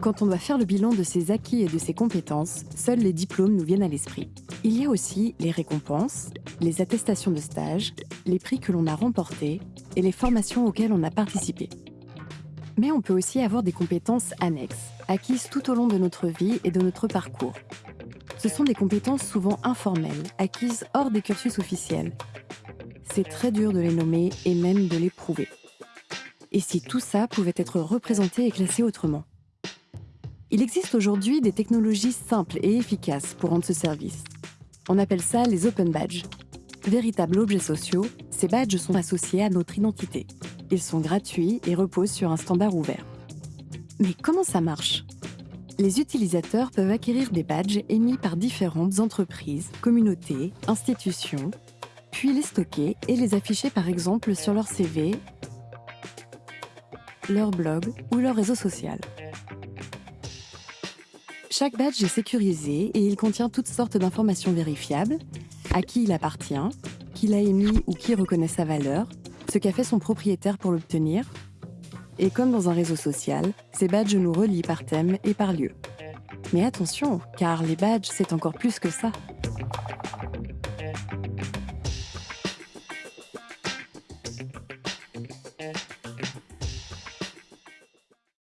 Quand on doit faire le bilan de ses acquis et de ses compétences, seuls les diplômes nous viennent à l'esprit. Il y a aussi les récompenses, les attestations de stage, les prix que l'on a remportés et les formations auxquelles on a participé. Mais on peut aussi avoir des compétences annexes, acquises tout au long de notre vie et de notre parcours. Ce sont des compétences souvent informelles, acquises hors des cursus officiels. C'est très dur de les nommer et même de les prouver. Et si tout ça pouvait être représenté et classé autrement? Il existe aujourd'hui des technologies simples et efficaces pour rendre ce service. On appelle ça les open badges. Véritables objets sociaux, ces badges sont associés à notre identité. Ils sont gratuits et reposent sur un standard ouvert. Mais comment ça marche? Les utilisateurs peuvent acquérir des badges émis par différentes entreprises, communautés, institutions, puis les stocker et les afficher par exemple sur leur CV, leur blog ou leur réseau social. Chaque badge est sécurisé et il contient toutes sortes d'informations vérifiables, à qui il appartient, qui l'a émis ou qui reconnaît sa valeur, ce qu'a fait son propriétaire pour l'obtenir. Et comme dans un réseau social, ces badges nous relient par thème et par lieu. Mais attention, car les badges, c'est encore plus que ça.